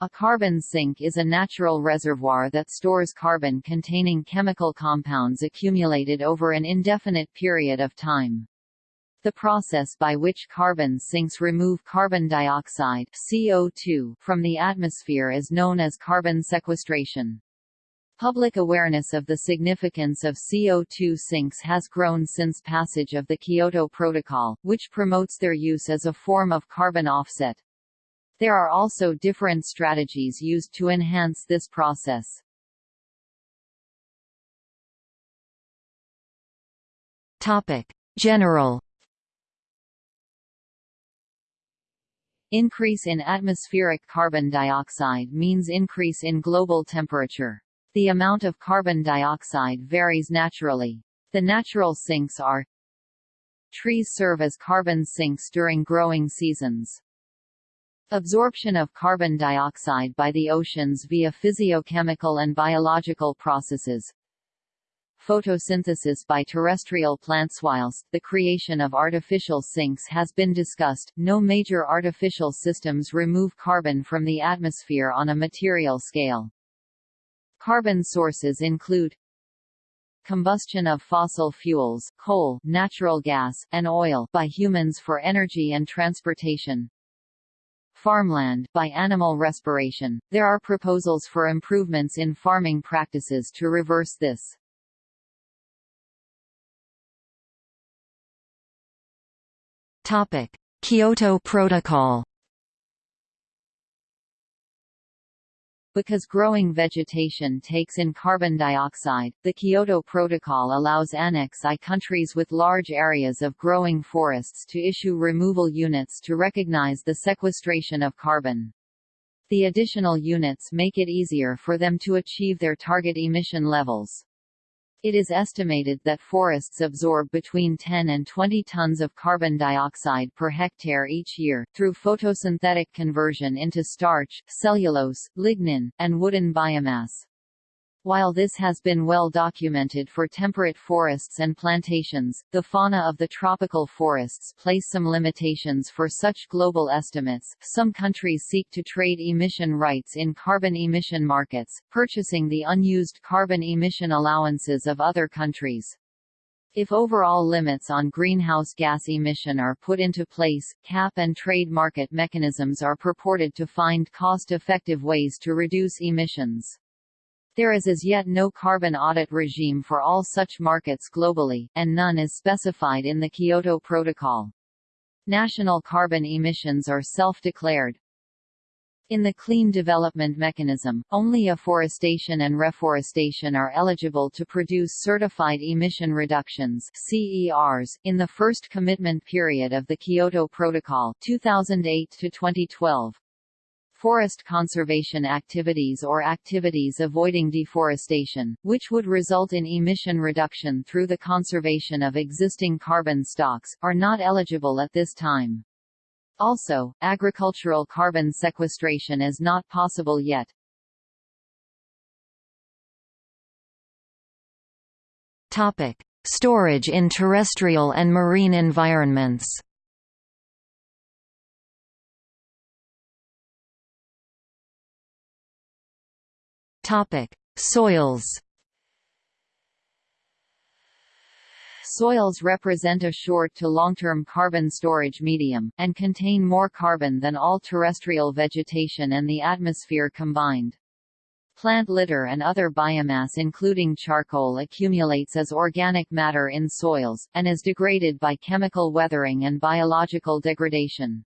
A carbon sink is a natural reservoir that stores carbon containing chemical compounds accumulated over an indefinite period of time. The process by which carbon sinks remove carbon dioxide CO2 from the atmosphere is known as carbon sequestration. Public awareness of the significance of CO2 sinks has grown since passage of the Kyoto Protocol, which promotes their use as a form of carbon offset. There are also different strategies used to enhance this process. Topic: General Increase in atmospheric carbon dioxide means increase in global temperature. The amount of carbon dioxide varies naturally. The natural sinks are Trees serve as carbon sinks during growing seasons. Absorption of carbon dioxide by the oceans via physiochemical and biological processes. Photosynthesis by terrestrial plants Whilst the creation of artificial sinks has been discussed, no major artificial systems remove carbon from the atmosphere on a material scale. Carbon sources include combustion of fossil fuels coal, natural gas, and oil by humans for energy and transportation, farmland by animal respiration. There are proposals for improvements in farming practices to reverse this. Topic: Kyoto Protocol Because growing vegetation takes in carbon dioxide, the Kyoto Protocol allows Annex I countries with large areas of growing forests to issue removal units to recognize the sequestration of carbon. The additional units make it easier for them to achieve their target emission levels. It is estimated that forests absorb between 10 and 20 tons of carbon dioxide per hectare each year, through photosynthetic conversion into starch, cellulose, lignin, and wooden biomass. While this has been well documented for temperate forests and plantations, the fauna of the tropical forests place some limitations for such global estimates. Some countries seek to trade emission rights in carbon emission markets, purchasing the unused carbon emission allowances of other countries. If overall limits on greenhouse gas emission are put into place, cap and trade market mechanisms are purported to find cost-effective ways to reduce emissions. There is as yet no carbon audit regime for all such markets globally, and none is specified in the Kyoto Protocol. National carbon emissions are self-declared. In the Clean Development Mechanism, only afforestation and reforestation are eligible to produce certified emission reductions CERs, in the first commitment period of the Kyoto Protocol 2008 to 2012 forest conservation activities or activities avoiding deforestation, which would result in emission reduction through the conservation of existing carbon stocks, are not eligible at this time. Also, agricultural carbon sequestration is not possible yet. Topic: Storage in terrestrial and marine environments. Topic: Soils. Soils represent a short to long-term carbon storage medium, and contain more carbon than all terrestrial vegetation and the atmosphere combined. Plant litter and other biomass including charcoal accumulates as organic matter in soils, and is degraded by chemical weathering and biological degradation.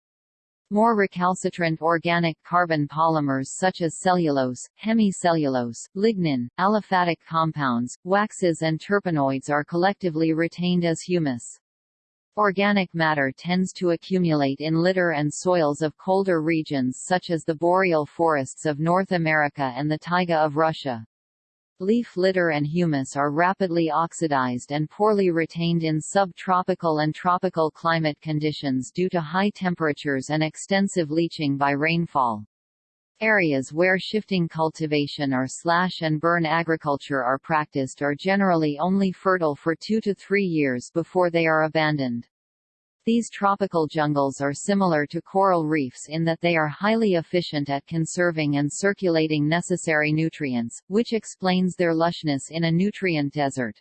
More recalcitrant organic carbon polymers such as cellulose, hemicellulose, lignin, aliphatic compounds, waxes and terpenoids are collectively retained as humus. Organic matter tends to accumulate in litter and soils of colder regions such as the boreal forests of North America and the taiga of Russia. Leaf litter and humus are rapidly oxidized and poorly retained in subtropical and tropical climate conditions due to high temperatures and extensive leaching by rainfall. Areas where shifting cultivation or slash and burn agriculture are practiced are generally only fertile for two to three years before they are abandoned. These tropical jungles are similar to coral reefs in that they are highly efficient at conserving and circulating necessary nutrients, which explains their lushness in a nutrient desert.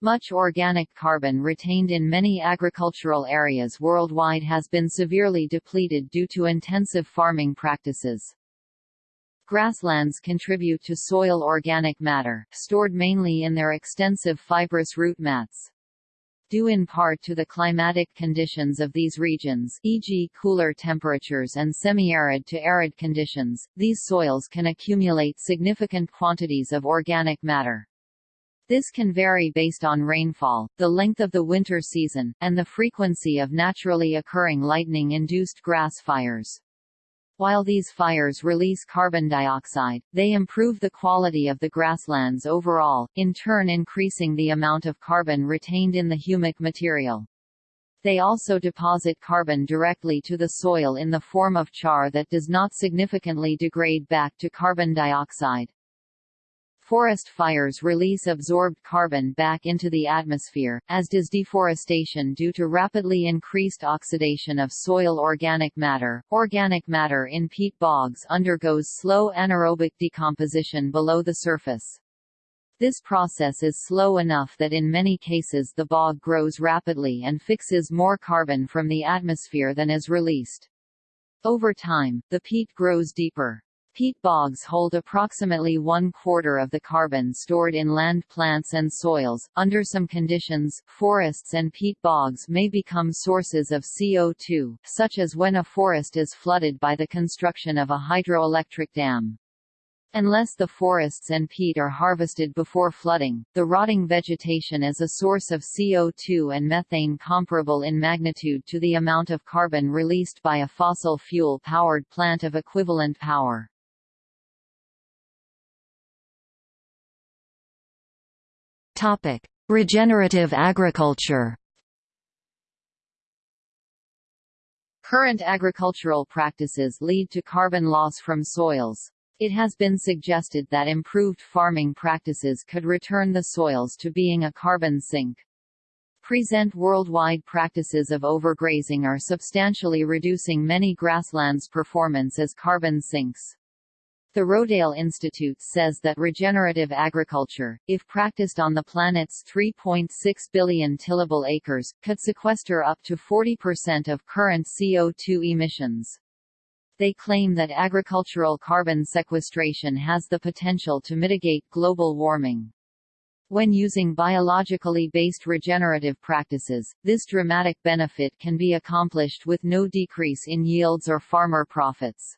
Much organic carbon retained in many agricultural areas worldwide has been severely depleted due to intensive farming practices. Grasslands contribute to soil organic matter, stored mainly in their extensive fibrous root mats due in part to the climatic conditions of these regions e.g. cooler temperatures and semi-arid to arid conditions, these soils can accumulate significant quantities of organic matter. This can vary based on rainfall, the length of the winter season, and the frequency of naturally occurring lightning-induced grass fires. While these fires release carbon dioxide, they improve the quality of the grasslands overall, in turn increasing the amount of carbon retained in the humic material. They also deposit carbon directly to the soil in the form of char that does not significantly degrade back to carbon dioxide. Forest fires release absorbed carbon back into the atmosphere, as does deforestation due to rapidly increased oxidation of soil organic matter. Organic matter in peat bogs undergoes slow anaerobic decomposition below the surface. This process is slow enough that in many cases the bog grows rapidly and fixes more carbon from the atmosphere than is released. Over time, the peat grows deeper. Peat bogs hold approximately one quarter of the carbon stored in land plants and soils. Under some conditions, forests and peat bogs may become sources of CO2, such as when a forest is flooded by the construction of a hydroelectric dam. Unless the forests and peat are harvested before flooding, the rotting vegetation is a source of CO2 and methane comparable in magnitude to the amount of carbon released by a fossil fuel-powered plant of equivalent power. Topic: Regenerative agriculture. Current agricultural practices lead to carbon loss from soils. It has been suggested that improved farming practices could return the soils to being a carbon sink. Present worldwide practices of overgrazing are substantially reducing many grasslands' performance as carbon sinks. The Rodale Institute says that regenerative agriculture, if practiced on the planet's 3.6 billion tillable acres, could sequester up to 40% of current CO2 emissions. They claim that agricultural carbon sequestration has the potential to mitigate global warming. When using biologically based regenerative practices, this dramatic benefit can be accomplished with no decrease in yields or farmer profits.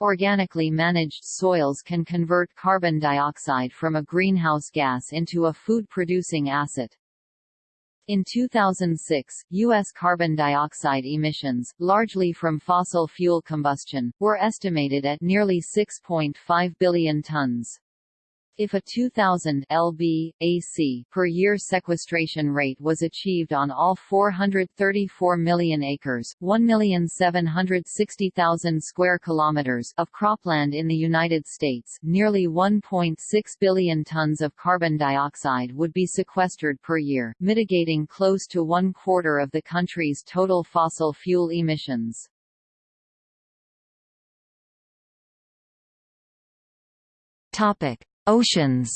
Organically managed soils can convert carbon dioxide from a greenhouse gas into a food-producing asset. In 2006, U.S. carbon dioxide emissions, largely from fossil fuel combustion, were estimated at nearly 6.5 billion tons. If a 2000 lb AC per year sequestration rate was achieved on all 434 million acres, 1,760,000 square kilometers of cropland in the United States, nearly 1.6 billion tons of carbon dioxide would be sequestered per year, mitigating close to one quarter of the country's total fossil fuel emissions. Topic: Oceans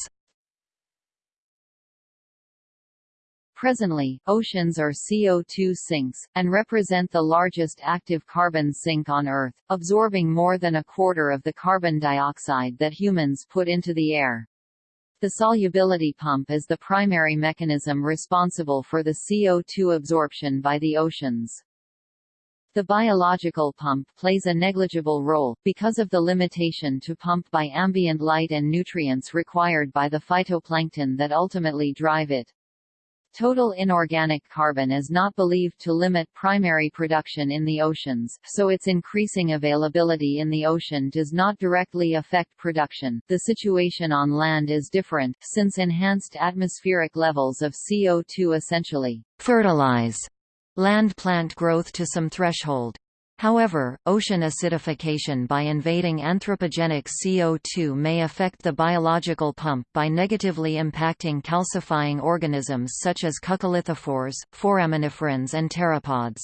Presently, oceans are CO2 sinks, and represent the largest active carbon sink on Earth, absorbing more than a quarter of the carbon dioxide that humans put into the air. The solubility pump is the primary mechanism responsible for the CO2 absorption by the oceans. The biological pump plays a negligible role, because of the limitation to pump by ambient light and nutrients required by the phytoplankton that ultimately drive it. Total inorganic carbon is not believed to limit primary production in the oceans, so its increasing availability in the ocean does not directly affect production. The situation on land is different, since enhanced atmospheric levels of CO2 essentially fertilize land plant growth to some threshold. However, ocean acidification by invading anthropogenic CO2 may affect the biological pump by negatively impacting calcifying organisms such as coccolithophores, foraminiferans and pteropods.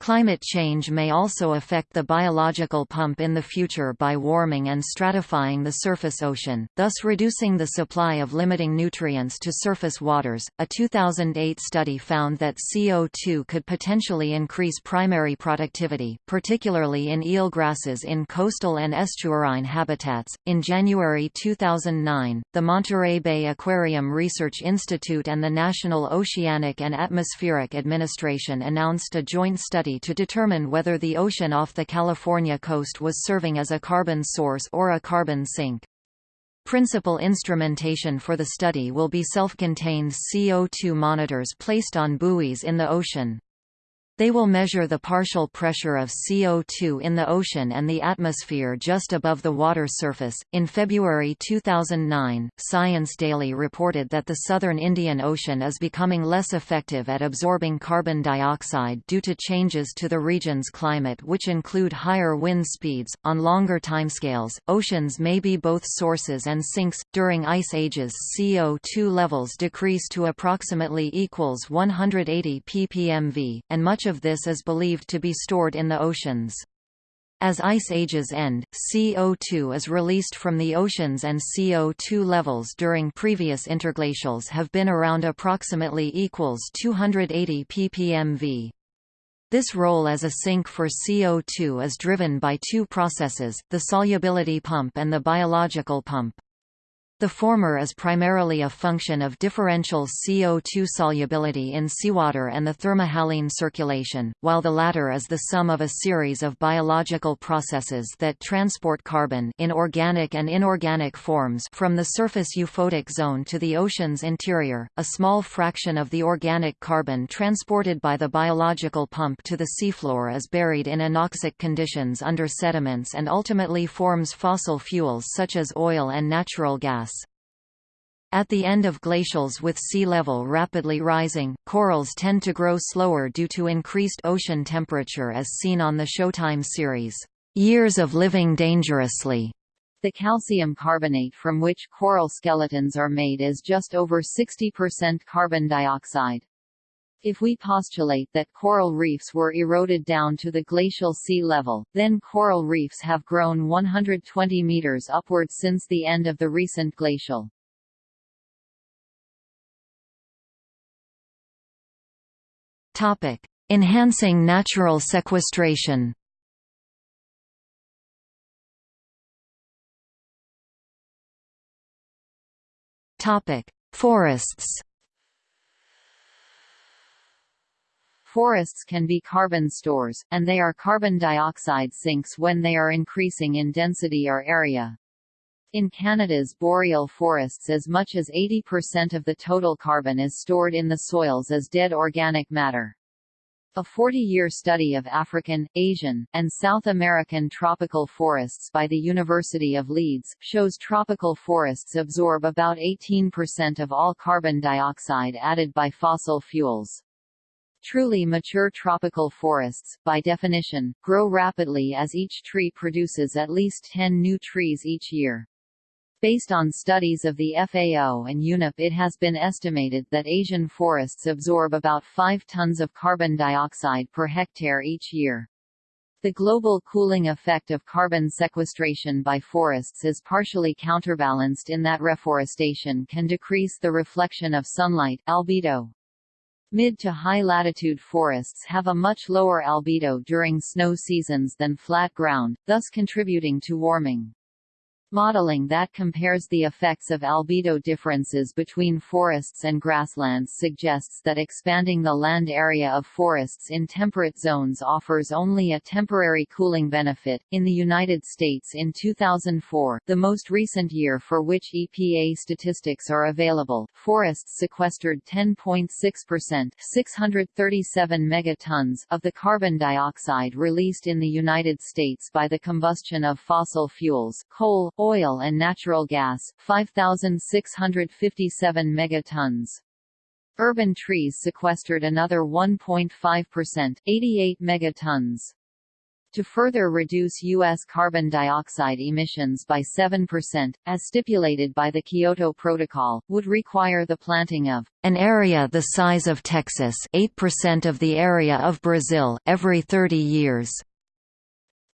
Climate change may also affect the biological pump in the future by warming and stratifying the surface ocean, thus reducing the supply of limiting nutrients to surface waters. A 2008 study found that CO2 could potentially increase primary productivity, particularly in eelgrasses in coastal and estuarine habitats. In January 2009, the Monterey Bay Aquarium Research Institute and the National Oceanic and Atmospheric Administration announced a joint study study to determine whether the ocean off the California coast was serving as a carbon source or a carbon sink. Principal instrumentation for the study will be self-contained CO2 monitors placed on buoys in the ocean. They will measure the partial pressure of CO2 in the ocean and the atmosphere just above the water surface. In February 2009, Science Daily reported that the southern Indian Ocean is becoming less effective at absorbing carbon dioxide due to changes to the region's climate, which include higher wind speeds. On longer timescales, oceans may be both sources and sinks. During ice ages, CO2 levels decrease to approximately equals 180 ppmv, and much of this is believed to be stored in the oceans. As ice ages end, CO2 is released from the oceans and CO2 levels during previous interglacials have been around approximately equals 280 ppmv. This role as a sink for CO2 is driven by two processes, the solubility pump and the biological pump. The former is primarily a function of differential CO2 solubility in seawater and the thermohaline circulation, while the latter is the sum of a series of biological processes that transport carbon in organic and inorganic forms from the surface euphotic zone to the ocean's interior. A small fraction of the organic carbon transported by the biological pump to the seafloor is buried in anoxic conditions under sediments and ultimately forms fossil fuels such as oil and natural gas. At the end of glacials with sea level rapidly rising, corals tend to grow slower due to increased ocean temperature as seen on the Showtime series, Years of Living Dangerously. The calcium carbonate from which coral skeletons are made is just over 60% carbon dioxide. If we postulate that coral reefs were eroded down to the glacial sea level, then coral reefs have grown 120 meters upward since the end of the recent glacial. Topic: Enhancing natural sequestration. Topic: Forests. Forests can be carbon stores, and they are carbon dioxide sinks when they are increasing in density or area. In Canada's boreal forests as much as 80% of the total carbon is stored in the soils as dead organic matter. A 40-year study of African, Asian, and South American tropical forests by the University of Leeds, shows tropical forests absorb about 18% of all carbon dioxide added by fossil fuels. Truly mature tropical forests, by definition, grow rapidly as each tree produces at least 10 new trees each year. Based on studies of the FAO and UNEP it has been estimated that Asian forests absorb about 5 tons of carbon dioxide per hectare each year. The global cooling effect of carbon sequestration by forests is partially counterbalanced in that reforestation can decrease the reflection of sunlight albedo. Mid to high latitude forests have a much lower albedo during snow seasons than flat ground, thus contributing to warming. Modeling that compares the effects of albedo differences between forests and grasslands suggests that expanding the land area of forests in temperate zones offers only a temporary cooling benefit. In the United States in 2004, the most recent year for which EPA statistics are available, forests sequestered 10.6% 637 megatons of the carbon dioxide released in the United States by the combustion of fossil fuels, coal, oil and natural gas 5657 megatons. Urban trees sequestered another 1.5%, 88 megatons. To further reduce U.S. carbon dioxide emissions by 7%, as stipulated by the Kyoto Protocol, would require the planting of an area the size of Texas 8% of the area of Brazil, every 30 years.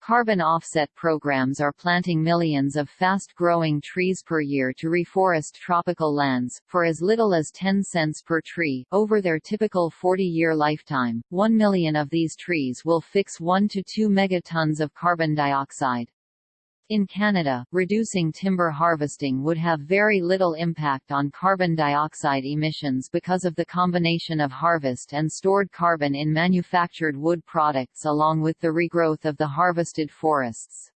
Carbon offset programs are planting millions of fast-growing trees per year to reforest tropical lands, for as little as 10 cents per tree. Over their typical 40-year lifetime, 1 million of these trees will fix 1 to 2 megatons of carbon dioxide. In Canada, reducing timber harvesting would have very little impact on carbon dioxide emissions because of the combination of harvest and stored carbon in manufactured wood products along with the regrowth of the harvested forests.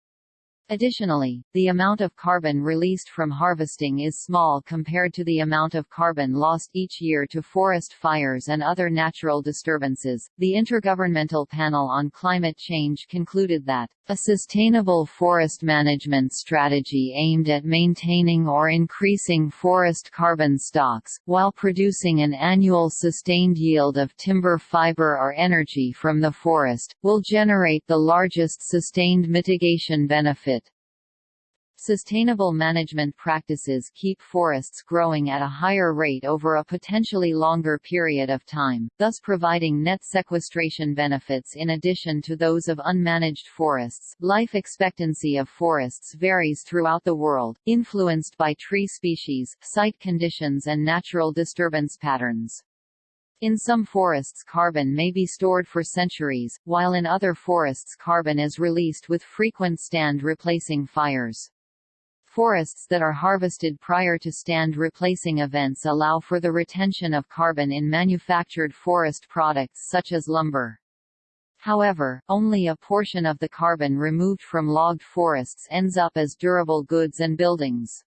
Additionally, the amount of carbon released from harvesting is small compared to the amount of carbon lost each year to forest fires and other natural disturbances. The Intergovernmental Panel on Climate Change concluded that a sustainable forest management strategy aimed at maintaining or increasing forest carbon stocks, while producing an annual sustained yield of timber fiber or energy from the forest, will generate the largest sustained mitigation benefit Sustainable management practices keep forests growing at a higher rate over a potentially longer period of time, thus providing net sequestration benefits in addition to those of unmanaged forests. Life expectancy of forests varies throughout the world, influenced by tree species, site conditions and natural disturbance patterns. In some forests carbon may be stored for centuries, while in other forests carbon is released with frequent stand replacing fires. Forests that are harvested prior to stand replacing events allow for the retention of carbon in manufactured forest products such as lumber. However, only a portion of the carbon removed from logged forests ends up as durable goods and buildings.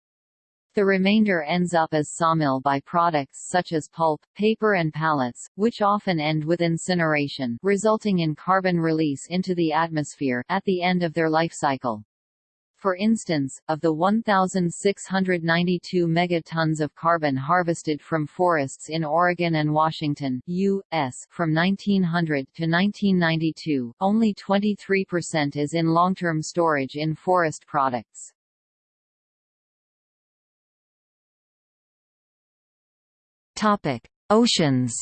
The remainder ends up as sawmill byproducts such as pulp, paper and pallets, which often end with incineration, resulting in carbon release into the atmosphere at the end of their life cycle. For instance, of the 1,692 megatons of carbon harvested from forests in Oregon and Washington, U.S. from 1900 to 1992, only 23% is in long-term storage in forest products. Oceans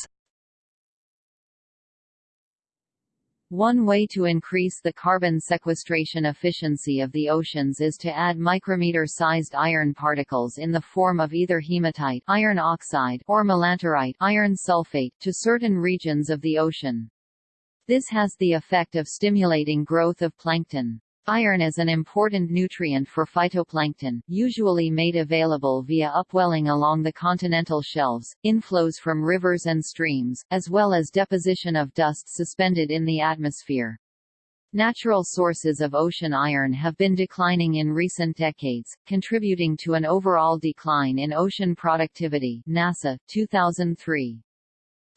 One way to increase the carbon sequestration efficiency of the oceans is to add micrometer-sized iron particles in the form of either hematite iron oxide or melanterite iron sulfate to certain regions of the ocean. This has the effect of stimulating growth of plankton. Iron is an important nutrient for phytoplankton, usually made available via upwelling along the continental shelves, inflows from rivers and streams, as well as deposition of dust suspended in the atmosphere. Natural sources of ocean iron have been declining in recent decades, contributing to an overall decline in ocean productivity NASA, 2003.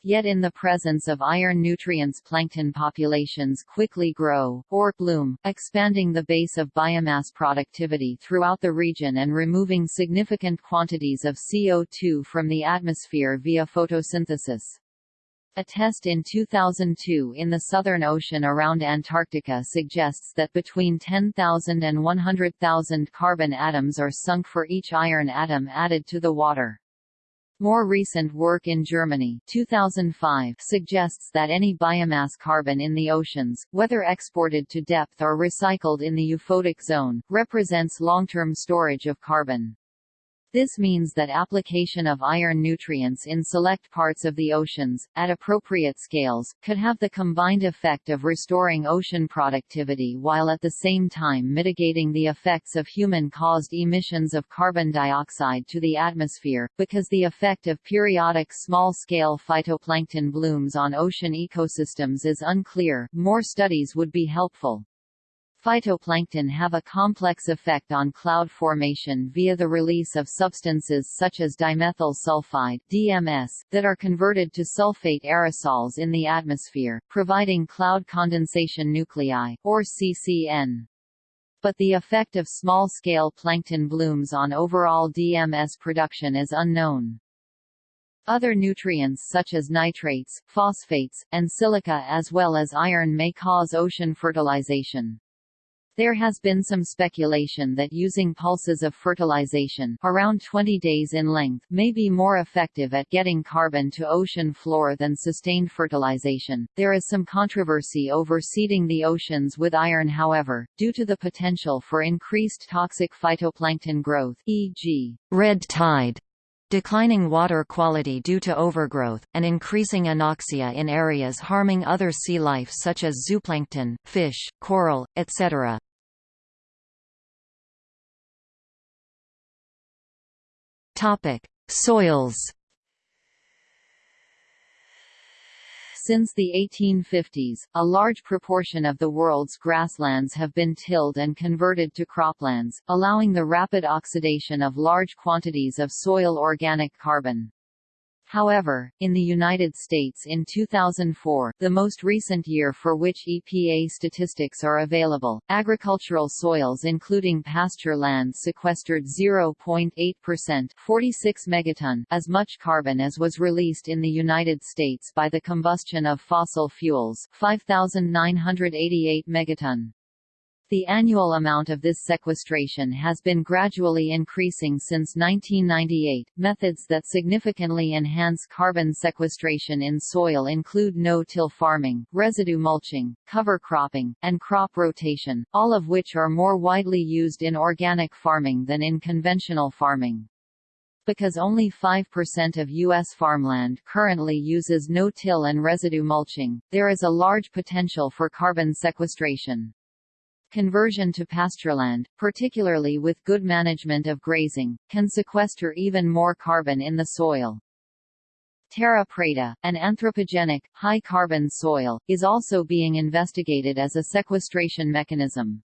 Yet in the presence of iron nutrients plankton populations quickly grow, or bloom, expanding the base of biomass productivity throughout the region and removing significant quantities of CO2 from the atmosphere via photosynthesis. A test in 2002 in the Southern Ocean around Antarctica suggests that between 10,000 and 100,000 carbon atoms are sunk for each iron atom added to the water. More recent work in Germany 2005 suggests that any biomass carbon in the oceans, whether exported to depth or recycled in the euphotic zone, represents long-term storage of carbon. This means that application of iron nutrients in select parts of the oceans, at appropriate scales, could have the combined effect of restoring ocean productivity while at the same time mitigating the effects of human-caused emissions of carbon dioxide to the atmosphere, because the effect of periodic small-scale phytoplankton blooms on ocean ecosystems is unclear, more studies would be helpful. Phytoplankton have a complex effect on cloud formation via the release of substances such as dimethyl sulfide DMS, that are converted to sulfate aerosols in the atmosphere, providing cloud condensation nuclei, or CCN. But the effect of small-scale plankton blooms on overall DMS production is unknown. Other nutrients such as nitrates, phosphates, and silica as well as iron may cause ocean fertilization. There has been some speculation that using pulses of fertilization around 20 days in length may be more effective at getting carbon to ocean floor than sustained fertilization. There is some controversy over seeding the oceans with iron however, due to the potential for increased toxic phytoplankton growth e.g. red tide declining water quality due to overgrowth, and increasing anoxia in areas harming other sea life such as zooplankton, fish, coral, etc. Soils Since the 1850s, a large proportion of the world's grasslands have been tilled and converted to croplands, allowing the rapid oxidation of large quantities of soil organic carbon. However, in the United States in 2004, the most recent year for which EPA statistics are available, agricultural soils including pasture land sequestered 0.8% 46 megaton as much carbon as was released in the United States by the combustion of fossil fuels 5,988 megaton. The annual amount of this sequestration has been gradually increasing since 1998. Methods that significantly enhance carbon sequestration in soil include no-till farming, residue mulching, cover cropping, and crop rotation, all of which are more widely used in organic farming than in conventional farming. Because only 5% of U.S. farmland currently uses no-till and residue mulching, there is a large potential for carbon sequestration. Conversion to pastureland, particularly with good management of grazing, can sequester even more carbon in the soil. Terra preta, an anthropogenic, high-carbon soil, is also being investigated as a sequestration mechanism.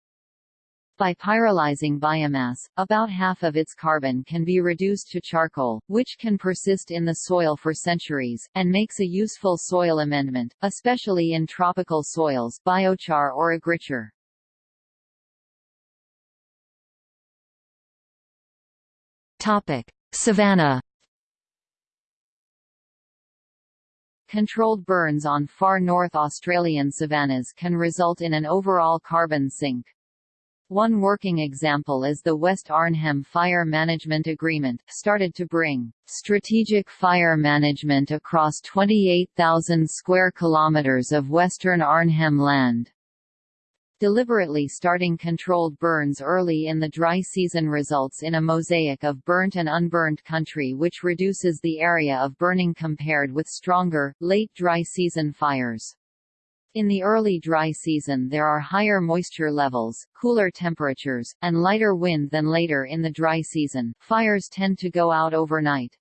By pyrolyzing biomass, about half of its carbon can be reduced to charcoal, which can persist in the soil for centuries, and makes a useful soil amendment, especially in tropical soils biochar or agrichar. Topic: Savanna. Controlled burns on far north Australian savannas can result in an overall carbon sink. One working example is the West Arnhem Fire Management Agreement, started to bring strategic fire management across 28,000 square kilometres of western Arnhem land. Deliberately starting controlled burns early in the dry season results in a mosaic of burnt and unburned country which reduces the area of burning compared with stronger, late dry season fires. In the early dry season there are higher moisture levels, cooler temperatures, and lighter wind than later in the dry season. Fires tend to go out overnight.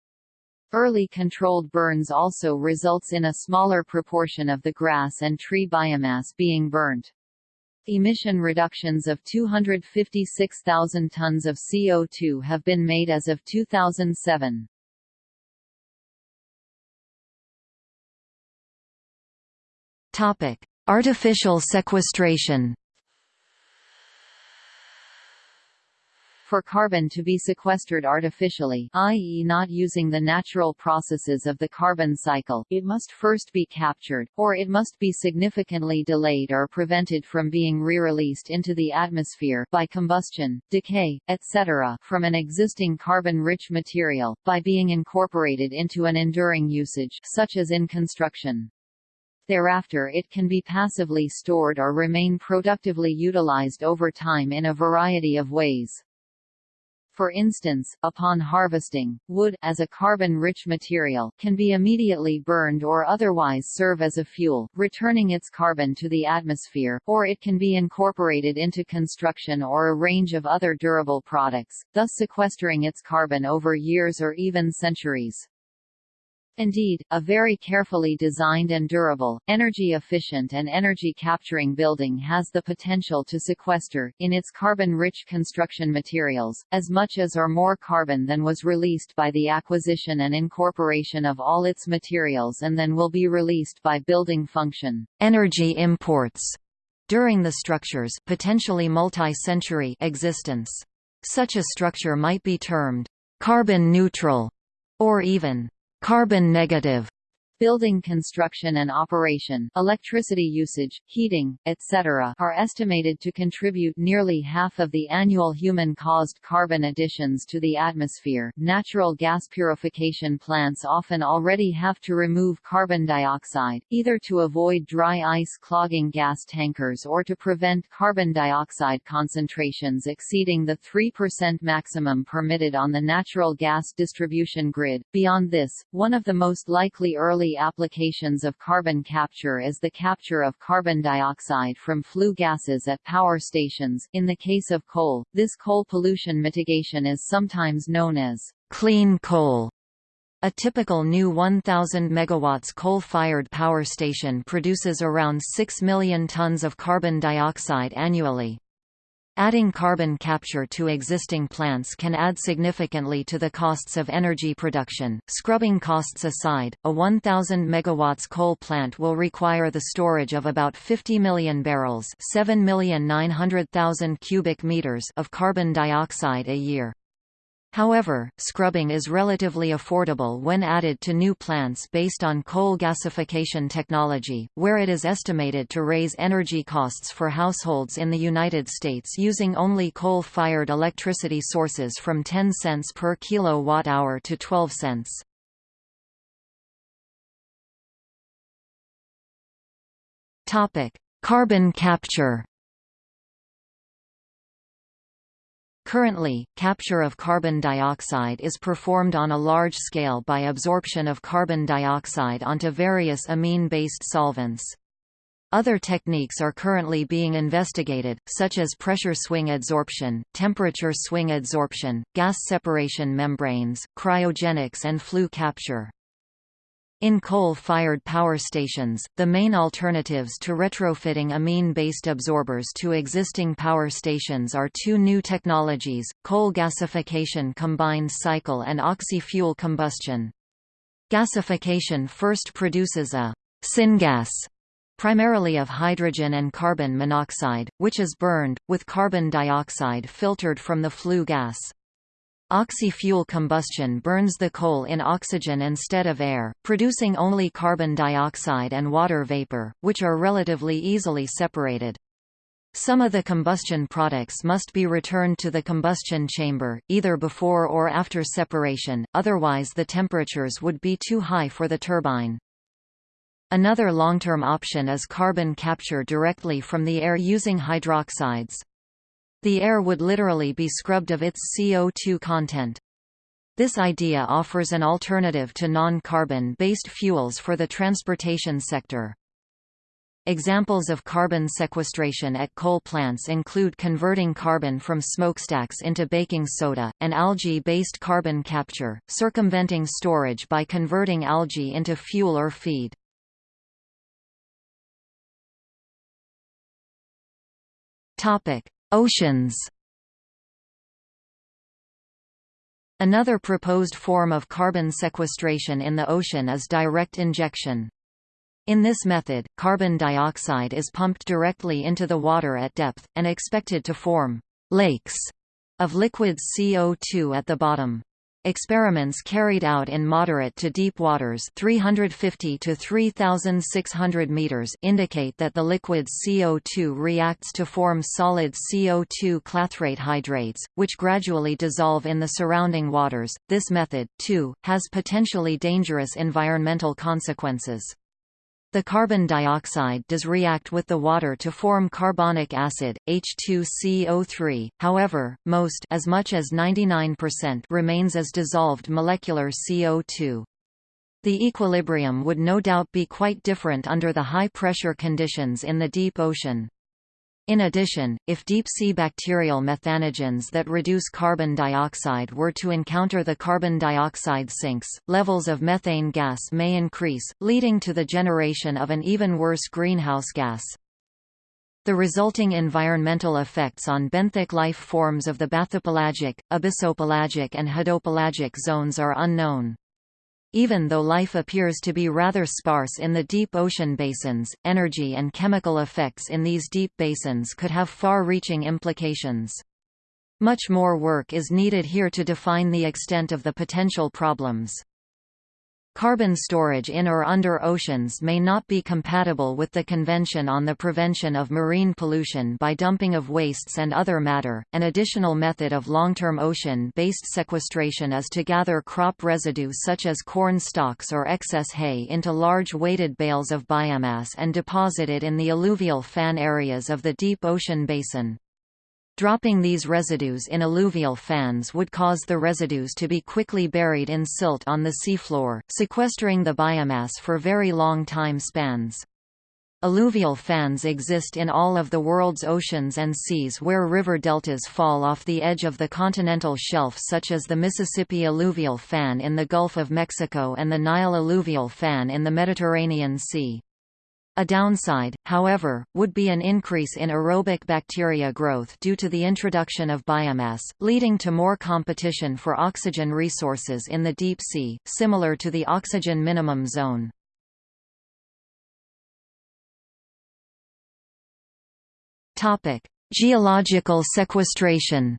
Early controlled burns also results in a smaller proportion of the grass and tree biomass being burnt emission reductions of 256,000 tons of CO2 have been made as of 2007. Topic: Artificial sequestration. For carbon to be sequestered artificially i.e. not using the natural processes of the carbon cycle, it must first be captured, or it must be significantly delayed or prevented from being re-released into the atmosphere by combustion, decay, etc. from an existing carbon-rich material, by being incorporated into an enduring usage such as in construction. Thereafter it can be passively stored or remain productively utilized over time in a variety of ways. For instance, upon harvesting, wood, as a carbon-rich material, can be immediately burned or otherwise serve as a fuel, returning its carbon to the atmosphere, or it can be incorporated into construction or a range of other durable products, thus sequestering its carbon over years or even centuries. Indeed, a very carefully designed and durable, energy-efficient and energy-capturing building has the potential to sequester, in its carbon-rich construction materials, as much as or more carbon than was released by the acquisition and incorporation of all its materials and then will be released by building function. Energy imports during the structure's potentially multi-century existence. Such a structure might be termed carbon neutral or even carbon negative Building construction and operation, electricity usage, heating, etc. are estimated to contribute nearly half of the annual human-caused carbon additions to the atmosphere. Natural gas purification plants often already have to remove carbon dioxide, either to avoid dry ice clogging gas tankers or to prevent carbon dioxide concentrations exceeding the 3% maximum permitted on the natural gas distribution grid. Beyond this, one of the most likely early early applications of carbon capture is the capture of carbon dioxide from flue gases at power stations. In the case of coal, this coal pollution mitigation is sometimes known as clean coal. A typical new 1,000 MW coal-fired power station produces around 6 million tons of carbon dioxide annually. Adding carbon capture to existing plants can add significantly to the costs of energy production. Scrubbing costs aside, a 1000 megawatts coal plant will require the storage of about 50 million barrels, 7,900,000 cubic meters of carbon dioxide a year. However, scrubbing is relatively affordable when added to new plants based on coal gasification technology, where it is estimated to raise energy costs for households in the United States using only coal-fired electricity sources from 10 cents per kilowatt-hour to 12 cents. Carbon capture Currently, capture of carbon dioxide is performed on a large scale by absorption of carbon dioxide onto various amine-based solvents. Other techniques are currently being investigated, such as pressure swing adsorption, temperature swing adsorption, gas separation membranes, cryogenics and flue capture. In coal-fired power stations, the main alternatives to retrofitting amine-based absorbers to existing power stations are two new technologies, coal gasification combined cycle and oxy-fuel combustion. Gasification first produces a syngas primarily of hydrogen and carbon monoxide, which is burned, with carbon dioxide filtered from the flue gas. Oxy-fuel combustion burns the coal in oxygen instead of air, producing only carbon dioxide and water vapor, which are relatively easily separated. Some of the combustion products must be returned to the combustion chamber, either before or after separation, otherwise the temperatures would be too high for the turbine. Another long-term option is carbon capture directly from the air using hydroxides. The air would literally be scrubbed of its CO2 content. This idea offers an alternative to non-carbon-based fuels for the transportation sector. Examples of carbon sequestration at coal plants include converting carbon from smokestacks into baking soda, and algae-based carbon capture, circumventing storage by converting algae into fuel or feed. Topic: Oceans Another proposed form of carbon sequestration in the ocean is direct injection. In this method, carbon dioxide is pumped directly into the water at depth, and expected to form «lakes» of liquid CO2 at the bottom. Experiments carried out in moderate to deep waters 350 to 3600 meters indicate that the liquid CO2 reacts to form solid CO2 clathrate hydrates, which gradually dissolve in the surrounding waters. This method, too, has potentially dangerous environmental consequences. The carbon dioxide does react with the water to form carbonic acid, H2CO3, however, most as much as 99% remains as dissolved molecular CO2. The equilibrium would no doubt be quite different under the high-pressure conditions in the deep ocean. In addition, if deep-sea bacterial methanogens that reduce carbon dioxide were to encounter the carbon dioxide sinks, levels of methane gas may increase, leading to the generation of an even worse greenhouse gas. The resulting environmental effects on benthic life forms of the bathypelagic, abyssopelagic and hadopelagic zones are unknown. Even though life appears to be rather sparse in the deep ocean basins, energy and chemical effects in these deep basins could have far-reaching implications. Much more work is needed here to define the extent of the potential problems. Carbon storage in or under oceans may not be compatible with the Convention on the Prevention of Marine Pollution by dumping of wastes and other matter. An additional method of long-term ocean-based sequestration is to gather crop residue such as corn stalks or excess hay into large weighted bales of biomass and deposit it in the alluvial fan areas of the deep ocean basin. Dropping these residues in alluvial fans would cause the residues to be quickly buried in silt on the seafloor, sequestering the biomass for very long time spans. Alluvial fans exist in all of the world's oceans and seas where river deltas fall off the edge of the continental shelf such as the Mississippi alluvial fan in the Gulf of Mexico and the Nile alluvial fan in the Mediterranean Sea. A downside, however, would be an increase in aerobic bacteria growth due to the introduction of biomass, leading to more competition for oxygen resources in the deep sea, similar to the oxygen minimum zone. Geological sequestration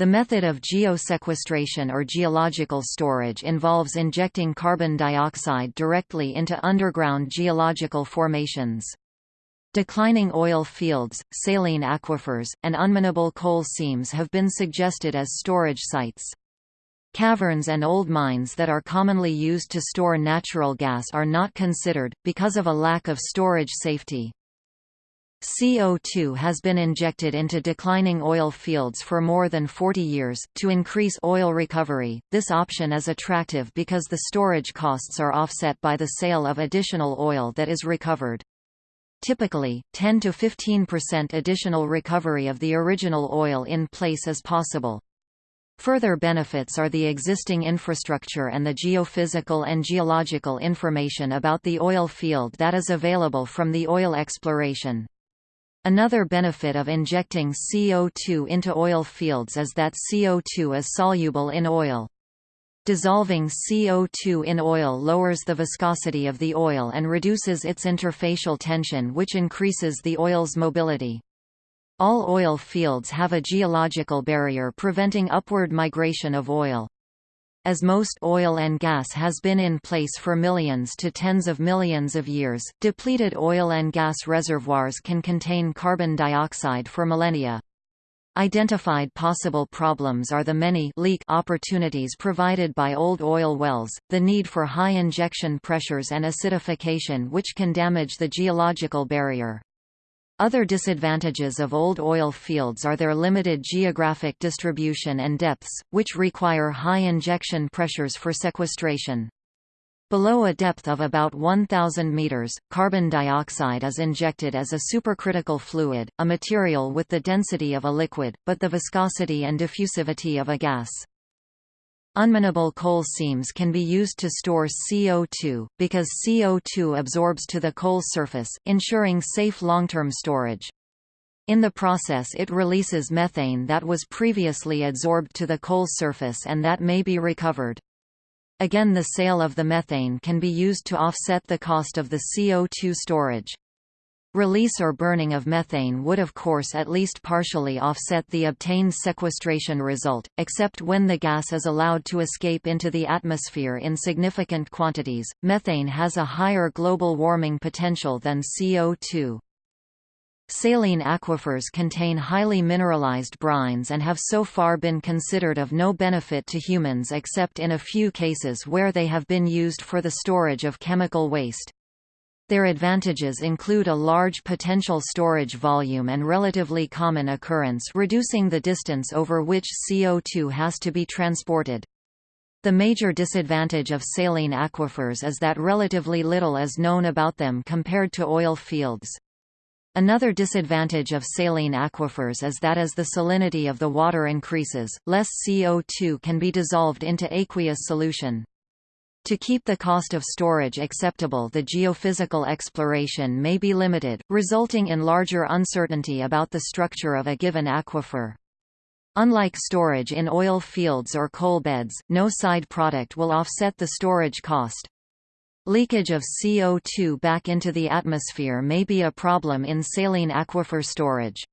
The method of geosequestration or geological storage involves injecting carbon dioxide directly into underground geological formations. Declining oil fields, saline aquifers, and unminable coal seams have been suggested as storage sites. Caverns and old mines that are commonly used to store natural gas are not considered, because of a lack of storage safety. CO2 has been injected into declining oil fields for more than 40 years. To increase oil recovery, this option is attractive because the storage costs are offset by the sale of additional oil that is recovered. Typically, 10 to 15% additional recovery of the original oil in place is possible. Further benefits are the existing infrastructure and the geophysical and geological information about the oil field that is available from the oil exploration. Another benefit of injecting CO2 into oil fields is that CO2 is soluble in oil. Dissolving CO2 in oil lowers the viscosity of the oil and reduces its interfacial tension which increases the oil's mobility. All oil fields have a geological barrier preventing upward migration of oil. As most oil and gas has been in place for millions to tens of millions of years, depleted oil and gas reservoirs can contain carbon dioxide for millennia. Identified possible problems are the many leak opportunities provided by old oil wells, the need for high injection pressures and acidification which can damage the geological barrier. Other disadvantages of old oil fields are their limited geographic distribution and depths, which require high injection pressures for sequestration. Below a depth of about 1,000 meters, carbon dioxide is injected as a supercritical fluid, a material with the density of a liquid, but the viscosity and diffusivity of a gas. Unminable coal seams can be used to store CO2, because CO2 absorbs to the coal surface, ensuring safe long-term storage. In the process it releases methane that was previously adsorbed to the coal surface and that may be recovered. Again the sale of the methane can be used to offset the cost of the CO2 storage. Release or burning of methane would of course at least partially offset the obtained sequestration result, except when the gas is allowed to escape into the atmosphere in significant quantities. Methane has a higher global warming potential than CO2. Saline aquifers contain highly mineralized brines and have so far been considered of no benefit to humans except in a few cases where they have been used for the storage of chemical waste. Their advantages include a large potential storage volume and relatively common occurrence reducing the distance over which CO2 has to be transported. The major disadvantage of saline aquifers is that relatively little is known about them compared to oil fields. Another disadvantage of saline aquifers is that as the salinity of the water increases, less CO2 can be dissolved into aqueous solution. To keep the cost of storage acceptable the geophysical exploration may be limited, resulting in larger uncertainty about the structure of a given aquifer. Unlike storage in oil fields or coal beds, no side product will offset the storage cost. Leakage of CO2 back into the atmosphere may be a problem in saline aquifer storage.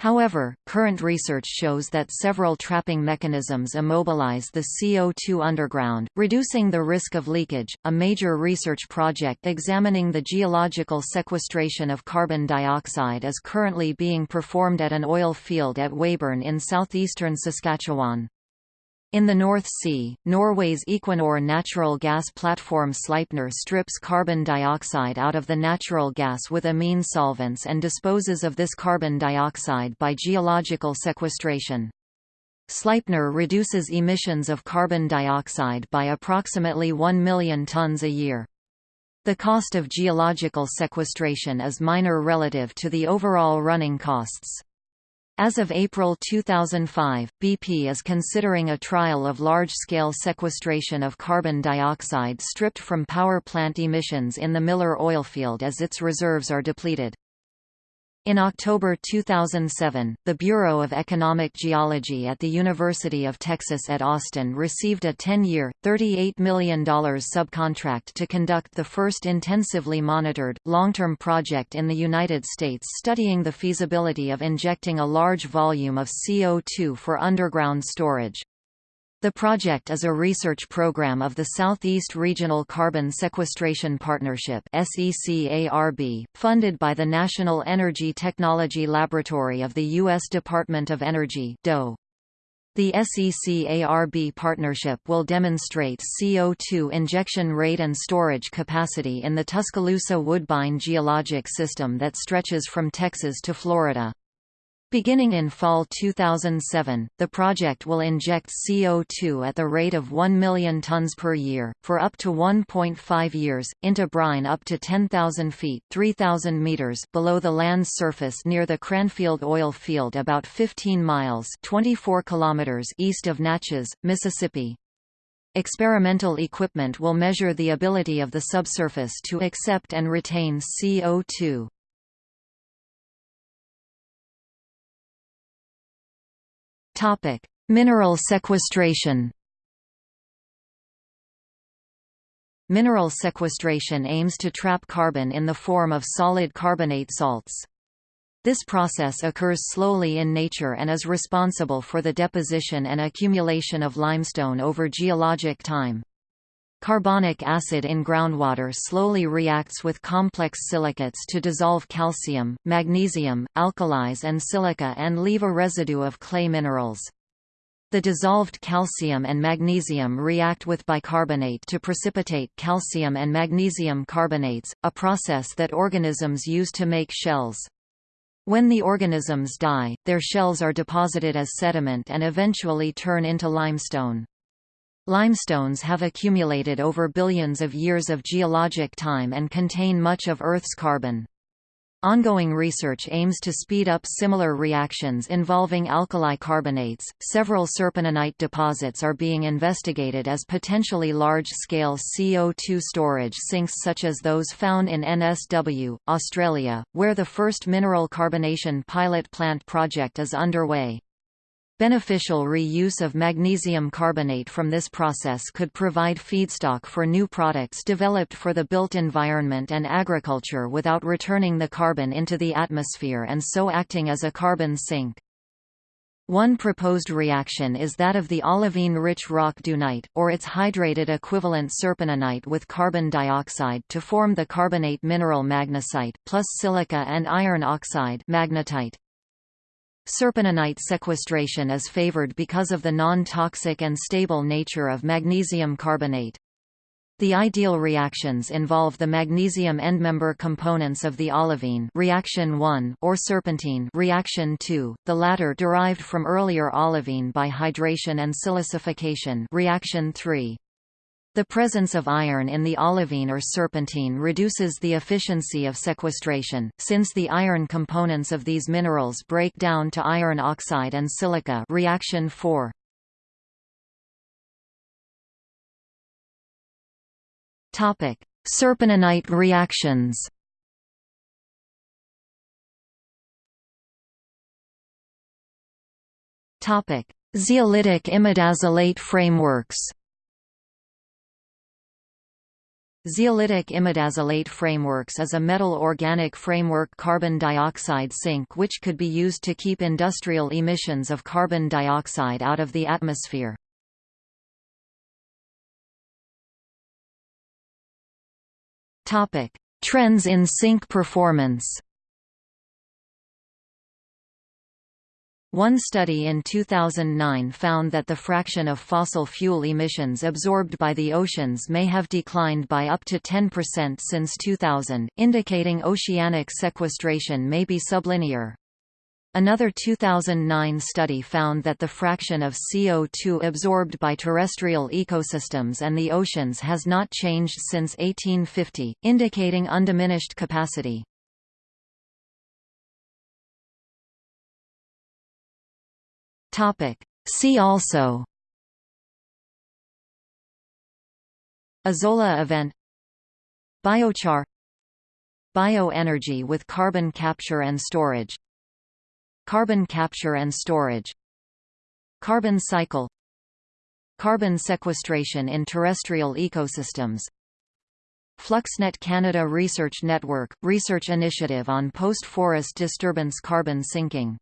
However, current research shows that several trapping mechanisms immobilize the CO2 underground, reducing the risk of leakage. A major research project examining the geological sequestration of carbon dioxide is currently being performed at an oil field at Weyburn in southeastern Saskatchewan. In the North Sea, Norway's Equinor natural gas platform Sleipner strips carbon dioxide out of the natural gas with amine solvents and disposes of this carbon dioxide by geological sequestration. Sleipner reduces emissions of carbon dioxide by approximately 1 million tons a year. The cost of geological sequestration is minor relative to the overall running costs. As of April 2005, BP is considering a trial of large-scale sequestration of carbon dioxide stripped from power plant emissions in the Miller oilfield as its reserves are depleted. In October 2007, the Bureau of Economic Geology at the University of Texas at Austin received a 10-year, $38 million subcontract to conduct the first intensively monitored, long-term project in the United States studying the feasibility of injecting a large volume of CO2 for underground storage. The project is a research program of the Southeast Regional Carbon Sequestration Partnership funded by the National Energy Technology Laboratory of the U.S. Department of Energy The SECARB partnership will demonstrate CO2 injection rate and storage capacity in the Tuscaloosa Woodbine geologic system that stretches from Texas to Florida. Beginning in fall 2007, the project will inject CO2 at the rate of 1 million tons per year, for up to 1.5 years, into brine up to 10,000 feet 3,000 meters below the land's surface near the Cranfield oil field about 15 miles 24 kilometers east of Natchez, Mississippi. Experimental equipment will measure the ability of the subsurface to accept and retain CO2. Topic: Mineral sequestration. Mineral sequestration aims to trap carbon in the form of solid carbonate salts. This process occurs slowly in nature and is responsible for the deposition and accumulation of limestone over geologic time. Carbonic acid in groundwater slowly reacts with complex silicates to dissolve calcium, magnesium, alkalis and silica and leave a residue of clay minerals. The dissolved calcium and magnesium react with bicarbonate to precipitate calcium and magnesium carbonates, a process that organisms use to make shells. When the organisms die, their shells are deposited as sediment and eventually turn into limestone. Limestones have accumulated over billions of years of geologic time and contain much of Earth's carbon. Ongoing research aims to speed up similar reactions involving alkali carbonates. Several serpentinite deposits are being investigated as potentially large-scale CO2 storage sinks such as those found in NSW, Australia, where the first mineral carbonation pilot plant project is underway. Beneficial reuse of magnesium carbonate from this process could provide feedstock for new products developed for the built environment and agriculture without returning the carbon into the atmosphere and so acting as a carbon sink. One proposed reaction is that of the olivine-rich rock dunite, or its hydrated equivalent serpentinite with carbon dioxide to form the carbonate mineral magnesite plus silica and iron oxide magnetite. Serpentinite sequestration is favored because of the non-toxic and stable nature of magnesium carbonate. The ideal reactions involve the magnesium endmember components of the olivine reaction 1 or serpentine reaction 2, the latter derived from earlier olivine by hydration and silicification reaction 3. The presence of iron in the olivine or serpentine reduces the efficiency of sequestration, since the iron components of these minerals break down to iron oxide and silica reaction 4. Topic: Serpentinite reactions. Topic: Zeolitic imidazolate frameworks. Zeolitic imidazolate frameworks is a metal organic framework carbon dioxide sink which could be used to keep industrial emissions of carbon dioxide out of the atmosphere. Trends in sink performance One study in 2009 found that the fraction of fossil fuel emissions absorbed by the oceans may have declined by up to 10% since 2000, indicating oceanic sequestration may be sublinear. Another 2009 study found that the fraction of CO2 absorbed by terrestrial ecosystems and the oceans has not changed since 1850, indicating undiminished capacity. Topic. See also Azolla event Biochar Bioenergy with carbon capture and storage Carbon capture and storage Carbon cycle Carbon sequestration in terrestrial ecosystems FluxNet Canada Research Network – Research initiative on post-forest disturbance carbon sinking